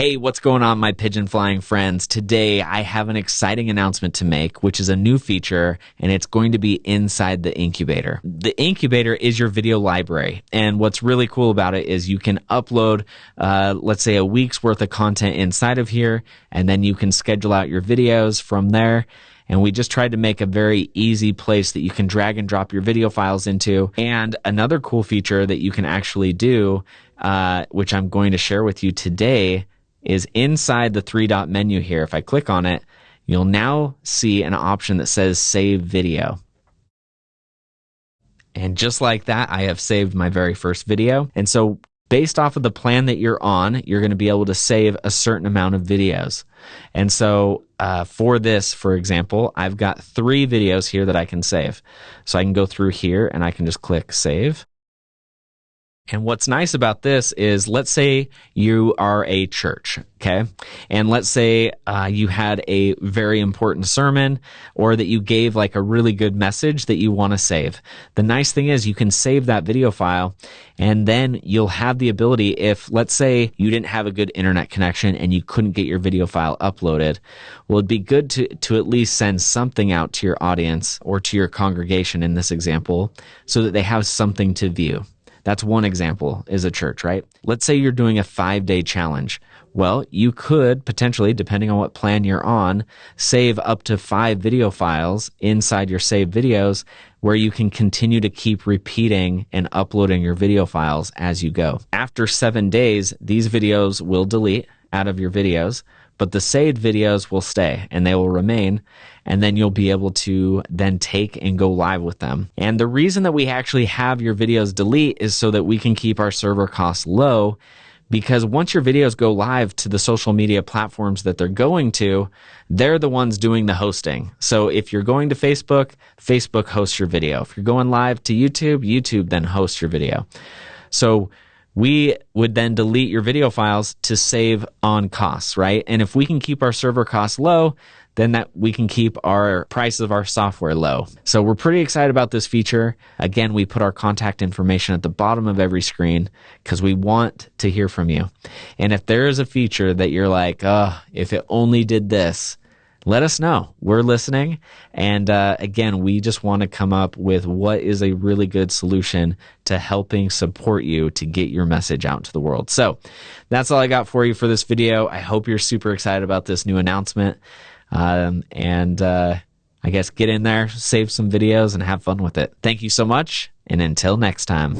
Hey, what's going on, my pigeon flying friends? Today I have an exciting announcement to make, which is a new feature, and it's going to be inside the incubator. The incubator is your video library, and what's really cool about it is you can upload, uh, let's say, a week's worth of content inside of here, and then you can schedule out your videos from there. And we just tried to make a very easy place that you can drag and drop your video files into. And another cool feature that you can actually do, uh, which I'm going to share with you today, is inside the three dot menu here. If I click on it, you'll now see an option that says save video. And just like that, I have saved my very first video. And so based off of the plan that you're on, you're going to be able to save a certain amount of videos. And so uh, for this, for example, I've got three videos here that I can save. So I can go through here and I can just click save. And what's nice about this is, let's say you are a church, okay? And let's say uh, you had a very important sermon or that you gave like a really good message that you want to save. The nice thing is you can save that video file and then you'll have the ability if, let's say you didn't have a good internet connection and you couldn't get your video file uploaded, well, it'd be good to, to at least send something out to your audience or to your congregation in this example so that they have something to view. That's one example is a church, right? Let's say you're doing a five day challenge. Well, you could potentially, depending on what plan you're on, save up to five video files inside your saved videos where you can continue to keep repeating and uploading your video files as you go. After seven days, these videos will delete out of your videos, but the saved videos will stay and they will remain. And then you'll be able to then take and go live with them. And the reason that we actually have your videos delete is so that we can keep our server costs low. Because once your videos go live to the social media platforms that they're going to, they're the ones doing the hosting. So if you're going to Facebook, Facebook hosts your video. If you're going live to YouTube, YouTube then hosts your video. So we would then delete your video files to save on costs, right? And if we can keep our server costs low, then that we can keep our price of our software low. So we're pretty excited about this feature. Again, we put our contact information at the bottom of every screen because we want to hear from you. And if there is a feature that you're like, oh, if it only did this, let us know. We're listening. And uh, again, we just want to come up with what is a really good solution to helping support you to get your message out to the world. So that's all I got for you for this video. I hope you're super excited about this new announcement. Um, and uh, I guess get in there, save some videos, and have fun with it. Thank you so much. And until next time.